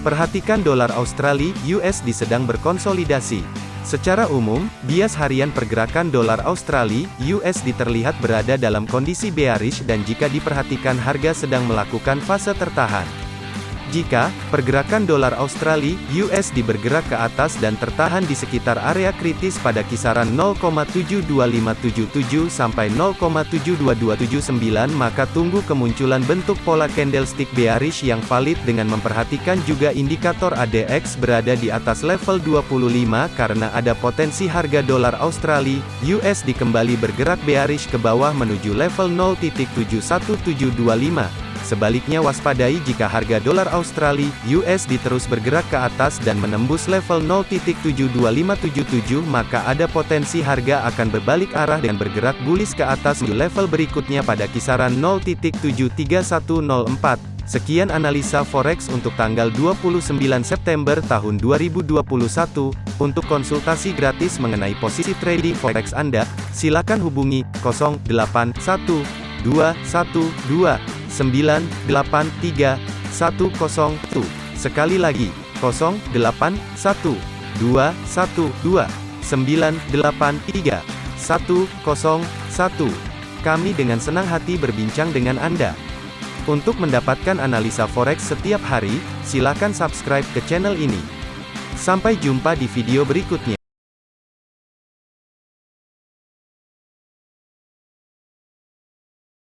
Perhatikan dolar Australia USD sedang berkonsolidasi. Secara umum, bias harian pergerakan dolar Australia USD terlihat berada dalam kondisi bearish dan jika diperhatikan harga sedang melakukan fase tertahan. Jika pergerakan dolar Australia USD bergerak ke atas dan tertahan di sekitar area kritis pada kisaran 0,72577 sampai 0,72279 maka tunggu kemunculan bentuk pola candlestick bearish yang valid dengan memperhatikan juga indikator ADX berada di atas level 25 karena ada potensi harga dolar Australia USD kembali bergerak bearish ke bawah menuju level 0.71725. Sebaliknya waspadai jika harga dolar Australia USD terus bergerak ke atas dan menembus level 0.72577 maka ada potensi harga akan berbalik arah dan bergerak bullish ke atas menuju level berikutnya pada kisaran 0.73104. Sekian analisa forex untuk tanggal 29 September tahun 2021. Untuk konsultasi gratis mengenai posisi trading forex Anda, silakan hubungi 081212 983 101. Sekali lagi, 081 212 983 101. Kami dengan senang hati berbincang dengan Anda. Untuk mendapatkan analisa forex setiap hari, silakan subscribe ke channel ini. Sampai jumpa di video berikutnya.